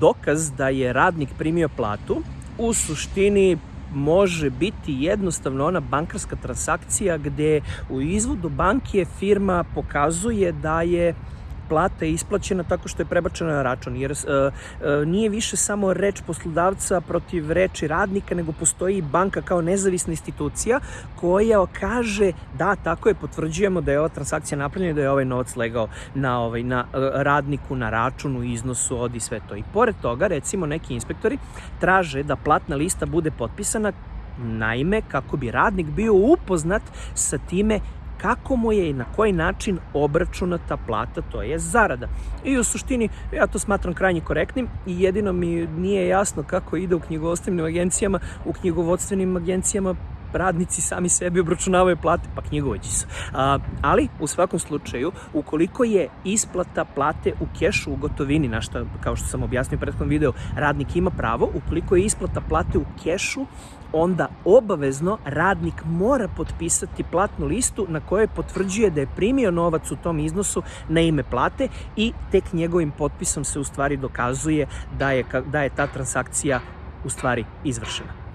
dokaz da je radnik primio platu u suštini može biti jednostavno ona bankarska transakcija gde u izvodu banke firma pokazuje da je plata je isplaćena tako što je prebačena na račun, jer uh, uh, nije više samo reč poslodavca protiv reči radnika, nego postoji banka kao nezavisna institucija koja kaže da, tako je, potvrđujemo da je ova transakcija napravljena i da je ovaj novac legao na, ovaj, na uh, radniku, na računu, iznosu, od i sve to. I pored toga, recimo, neki inspektori traže da platna lista bude potpisana Naime, kako bi radnik bio upoznat sa time kako mu je i na koji način obračunata plata, to je zarada. I u suštini ja to smatram krajnje korektnim i jedino mi nije jasno kako ide u knjigovodstvenim agencijama, u knjigovodstvenim agencijama radnici sami sebi obračunavaju plate, pa knjigovođi su. A, ali, u svakom slučaju, ukoliko je isplata plate u kešu u gotovini, na što, kao što sam objasnio u prethodnom videu, radnik ima pravo, ukoliko je isplata plate u kešu, onda obavezno radnik mora potpisati platnu listu na kojoj potvrđuje da je primio novac u tom iznosu na ime plate i tek njegovim potpisom se u stvari dokazuje da je, da je ta transakcija u stvari izvršena.